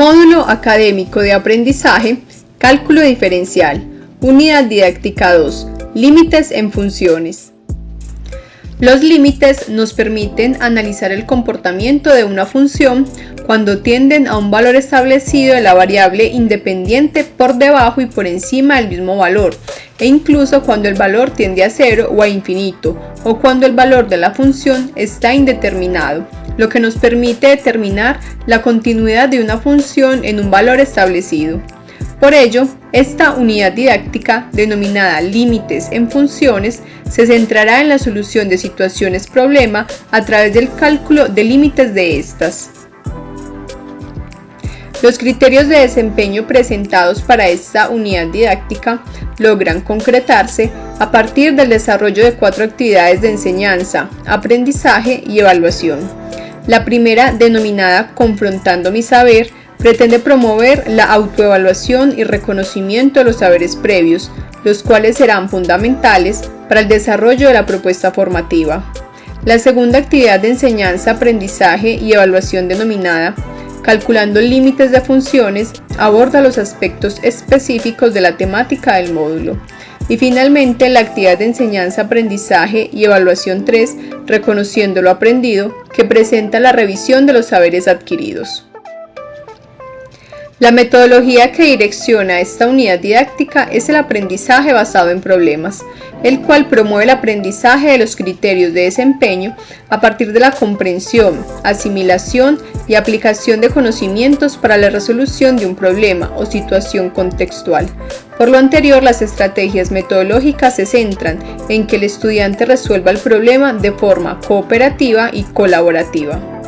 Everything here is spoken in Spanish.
Módulo Académico de Aprendizaje, Cálculo Diferencial, Unidad Didáctica 2, Límites en Funciones. Los límites nos permiten analizar el comportamiento de una función cuando tienden a un valor establecido de la variable independiente por debajo y por encima del mismo valor, e incluso cuando el valor tiende a cero o a infinito, o cuando el valor de la función está indeterminado lo que nos permite determinar la continuidad de una función en un valor establecido. Por ello, esta unidad didáctica, denominada límites en funciones, se centrará en la solución de situaciones problema a través del cálculo de límites de estas. Los criterios de desempeño presentados para esta unidad didáctica logran concretarse a partir del desarrollo de cuatro actividades de enseñanza, aprendizaje y evaluación. La primera, denominada Confrontando mi saber, pretende promover la autoevaluación y reconocimiento de los saberes previos, los cuales serán fundamentales para el desarrollo de la propuesta formativa. La segunda actividad de enseñanza, aprendizaje y evaluación denominada Calculando límites de funciones, aborda los aspectos específicos de la temática del módulo. Y finalmente, la actividad de enseñanza, aprendizaje y evaluación 3, reconociendo lo aprendido, que presenta la revisión de los saberes adquiridos. La metodología que direcciona esta unidad didáctica es el aprendizaje basado en problemas, el cual promueve el aprendizaje de los criterios de desempeño a partir de la comprensión, asimilación y aplicación de conocimientos para la resolución de un problema o situación contextual. Por lo anterior, las estrategias metodológicas se centran en que el estudiante resuelva el problema de forma cooperativa y colaborativa.